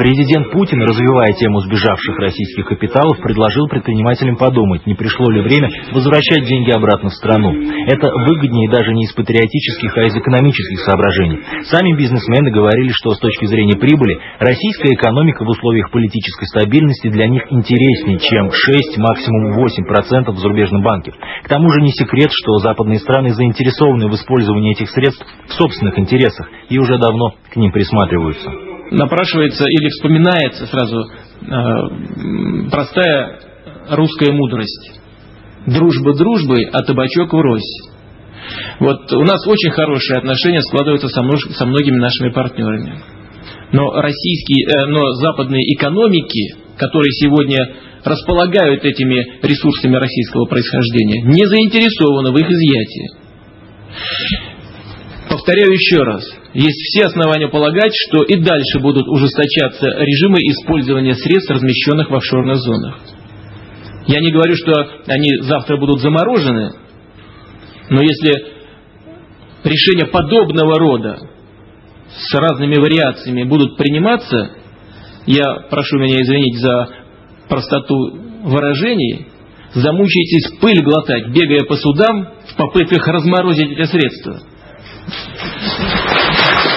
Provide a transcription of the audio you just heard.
Президент Путин, развивая тему сбежавших российских капиталов, предложил предпринимателям подумать, не пришло ли время возвращать деньги обратно в страну. Это выгоднее даже не из патриотических, а из экономических соображений. Сами бизнесмены говорили, что с точки зрения прибыли, российская экономика в условиях политической стабильности для них интереснее, чем 6, максимум 8% в зарубежном банке. К тому же не секрет, что западные страны заинтересованы в использовании этих средств в собственных интересах и уже давно к ним присматриваются напрашивается или вспоминается сразу э, простая русская мудрость. Дружба дружбой, а табачок врозь. Вот у нас очень хорошие отношения складываются со, множ, со многими нашими партнерами. Но российские, э, но западные экономики, которые сегодня располагают этими ресурсами российского происхождения, не заинтересованы в их изъятии. Повторяю еще раз, есть все основания полагать, что и дальше будут ужесточаться режимы использования средств, размещенных в офшорных зонах. Я не говорю, что они завтра будут заморожены, но если решения подобного рода с разными вариациями будут приниматься, я прошу меня извинить за простоту выражений, замучаетесь пыль глотать, бегая по судам в попытках разморозить эти средства. Thank you.